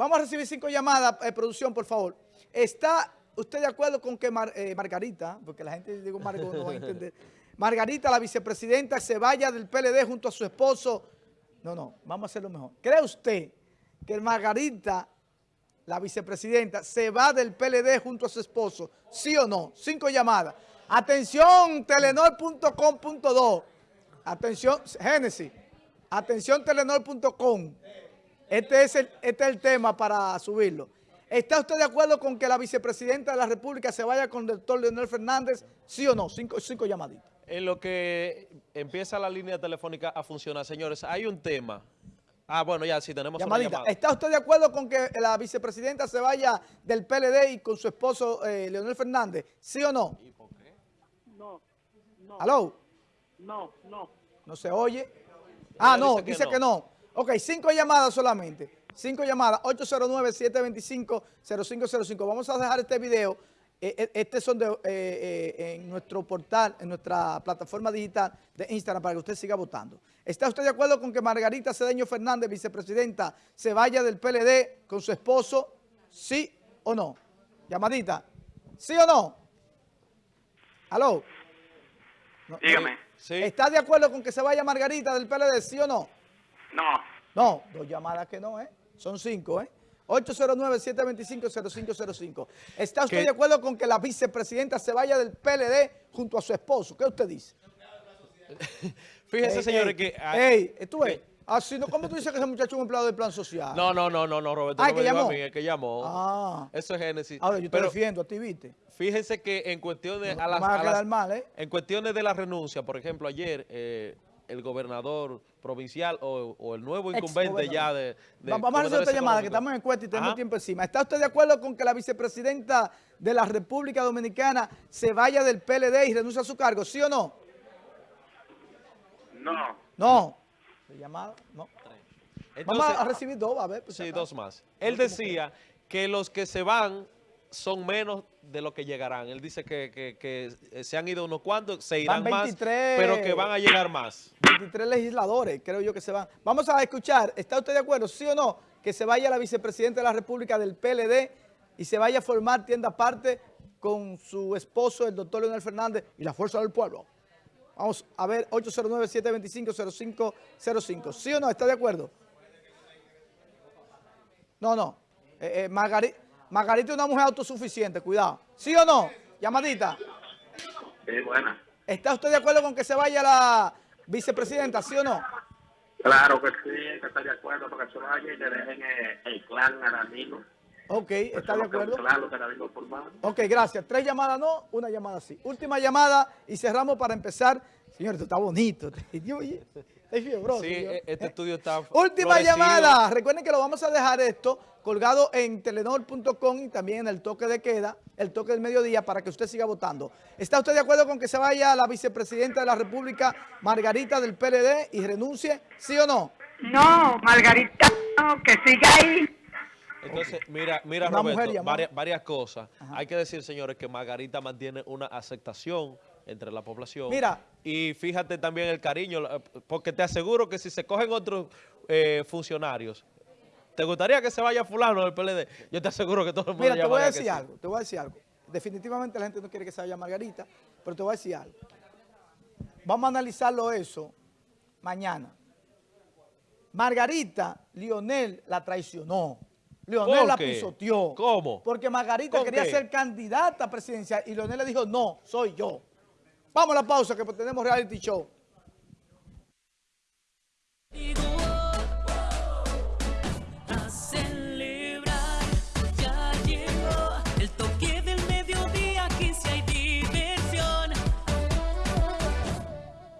Vamos a recibir cinco llamadas, eh, producción, por favor. ¿Está usted de acuerdo con que eh, Margarita, porque la gente digo Margot no va a entender, Margarita, la vicepresidenta, se vaya del PLD junto a su esposo? No, no, vamos a hacerlo mejor. ¿Cree usted que Margarita, la vicepresidenta, se va del PLD junto a su esposo? ¿Sí o no? Cinco llamadas. Atención, telenor.com.do. Atención, Génesis. Atención, telenor.com. Este es, el, este es el tema para subirlo. ¿Está usted de acuerdo con que la vicepresidenta de la República se vaya con el doctor Leonel Fernández? ¿Sí o no? Cinco, cinco llamaditas. En lo que empieza la línea telefónica a funcionar, señores, hay un tema. Ah, bueno, ya sí, tenemos Llamadita. Una ¿Está usted de acuerdo con que la vicepresidenta se vaya del PLD y con su esposo eh, Leonel Fernández? ¿Sí o no? ¿Y por qué? No, no. ¿Aló? No, no. ¿No se oye? Ah, no, dice, que, no. Ok, cinco llamadas solamente. Cinco llamadas, 809-725-0505. Vamos a dejar este video. Eh, eh, este son de, eh, en nuestro portal, en nuestra plataforma digital de Instagram para que usted siga votando. ¿Está usted de acuerdo con que Margarita Cedeño Fernández, vicepresidenta, se vaya del PLD con su esposo? ¿Sí o no? Llamadita. ¿Sí o no? ¿Aló? Dígame. ¿Está de acuerdo con que se vaya Margarita del PLD, sí o no? No. No, dos llamadas que no, ¿eh? Son cinco, ¿eh? 809-725-0505. ¿Está usted de acuerdo con que la vicepresidenta se vaya del PLD junto a su esposo? ¿Qué usted dice? Fíjese, señores, que... Ey, tú ves. Ah, no, ¿cómo tú dices que ese muchacho es un empleado del plan social? No, no, no, no, no Roberto. Ah, que llamó. A mí, el que llamó. Ah. Eso es Génesis. Ahora, yo te defiendo a ti, ¿viste? Fíjense que en cuestiones... a las, a mal, ¿eh? En cuestiones de la renuncia, por ejemplo, ayer... Eh, el gobernador provincial o, el nuevo incumbente ya de, Vamos a hacer otra llamada, que estamos en encuesta y tenemos tiempo encima. ¿Está usted de acuerdo con que la vicepresidenta de la República Dominicana se vaya del PLD y renuncie a su cargo, sí o no? No. No. llamada? No. Vamos a recibir dos, a ver. Pues, sí, dos más. Él decía que los que se van son menos de lo que llegarán. Él dice que, se han ido unos cuantos, se irán más, pero que van a llegar más. 23 legisladores, creo yo que se van. Vamos a escuchar, ¿está usted de acuerdo, sí o no, que se vaya la vicepresidenta de la República del PLD y se vaya a formar tienda aparte con su esposo, el doctor Leonel Fernández y la Fuerza del Pueblo? Vamos a ver, 809-725-0505. ¿Sí o no? ¿Está de acuerdo? No, no. Eh, eh, Margarita... Margarita es una mujer autosuficiente, cuidado. ¿Sí o no? Llamadita. Sí, buena. ¿Está usted de acuerdo con que se vaya la vicepresidenta, sí o no? Claro que sí, que está de acuerdo porque se vaya y le dejen el, clan al amigo. Ok, ¿está de acuerdo? Claro, Ok, gracias. Tres llamadas no, una llamada sí. Última llamada y cerramos para empezar. Señor, esto está bonito. Sí, e-, este estudio está Última llamada. Recuerden que lo vamos a dejar esto colgado en telenor.com y también en el toque de queda, el toque del mediodía, para que usted siga votando. ¿Está usted de acuerdo con que se vaya la vicepresidenta de la República, Margarita del PLD, y renuncie? ¿Sí o no? No, Margarita, no, que siga ahí. Entonces, mira, mira Roberto, varias, cosas. Hay que decir, señores, que Margarita mantiene una aceptación entre la población. Mira. Y fíjate también el cariño, porque te aseguro que si se cogen otros eh, funcionarios, ¿te gustaría que se vaya fulano del PLD? Yo te aseguro que todo el mundo Mira, te voy a decir algo, te voy a decir algo. Definitivamente la gente no quiere que se vaya Margarita, pero te voy a decir algo. Vamos a analizarlo eso mañana. Margarita, Lionel la traicionó. Lionel la pisoteó. ¿Cómo? Porque Margarita quería ser candidata presidencial y Lionel le dijo, no, soy yo. Vamos a la pausa que tenemos reality show.